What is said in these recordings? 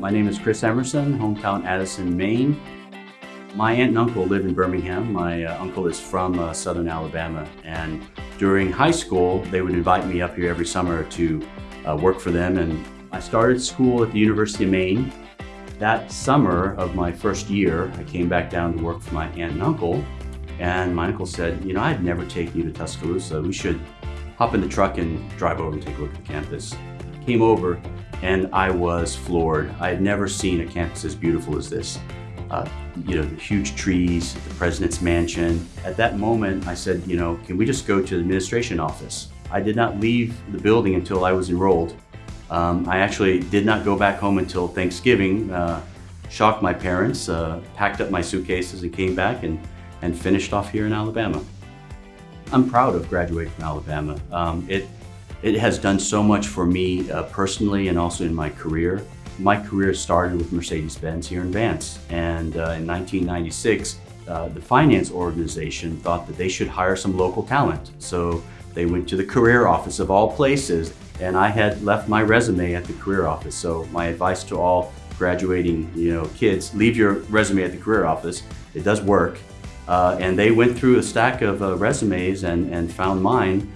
My name is Chris Emerson, hometown Addison, Maine. My aunt and uncle live in Birmingham. My uh, uncle is from uh, southern Alabama and during high school they would invite me up here every summer to uh, work for them and I started school at the University of Maine. That summer of my first year I came back down to work for my aunt and uncle and my uncle said, you know, I'd never take you to Tuscaloosa. We should hop in the truck and drive over and take a look at the campus. Came over and I was floored. I had never seen a campus as beautiful as this uh, you know, the huge trees, the president's mansion. At that moment, I said, you know, can we just go to the administration office? I did not leave the building until I was enrolled. Um, I actually did not go back home until Thanksgiving, uh, shocked my parents, uh, packed up my suitcases and came back and, and finished off here in Alabama. I'm proud of graduating from Alabama. Um, it, it has done so much for me uh, personally and also in my career. My career started with Mercedes-Benz here in Vance. And uh, in 1996, uh, the finance organization thought that they should hire some local talent. So they went to the career office of all places, and I had left my resume at the career office. So my advice to all graduating you know, kids, leave your resume at the career office. It does work. Uh, and they went through a stack of uh, resumes and, and found mine.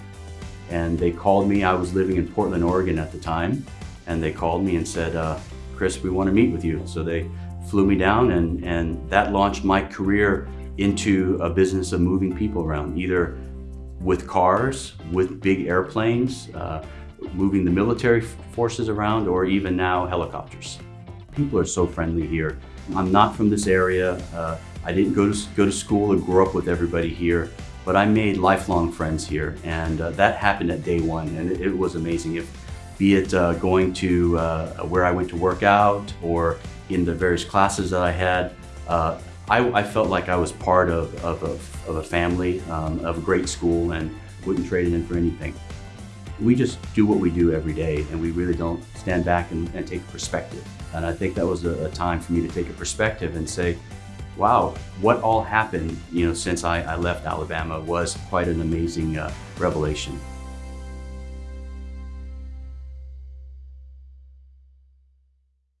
And they called me. I was living in Portland, Oregon at the time and they called me and said, uh, Chris, we want to meet with you. So they flew me down and, and that launched my career into a business of moving people around, either with cars, with big airplanes, uh, moving the military forces around, or even now helicopters. People are so friendly here. I'm not from this area. Uh, I didn't go to, go to school or grow up with everybody here, but I made lifelong friends here, and uh, that happened at day one, and it, it was amazing. If be it uh, going to uh, where I went to work out or in the various classes that I had. Uh, I, I, felt like I was part of, of, a, of a family, um, of a great school and wouldn't trade it in for anything. We just do what we do every day and we really don't stand back and, and take perspective. And I think that was a, a, time for me to take a perspective and say, wow, what all happened you know, since I, I left Alabama was quite an amazing uh, revelation.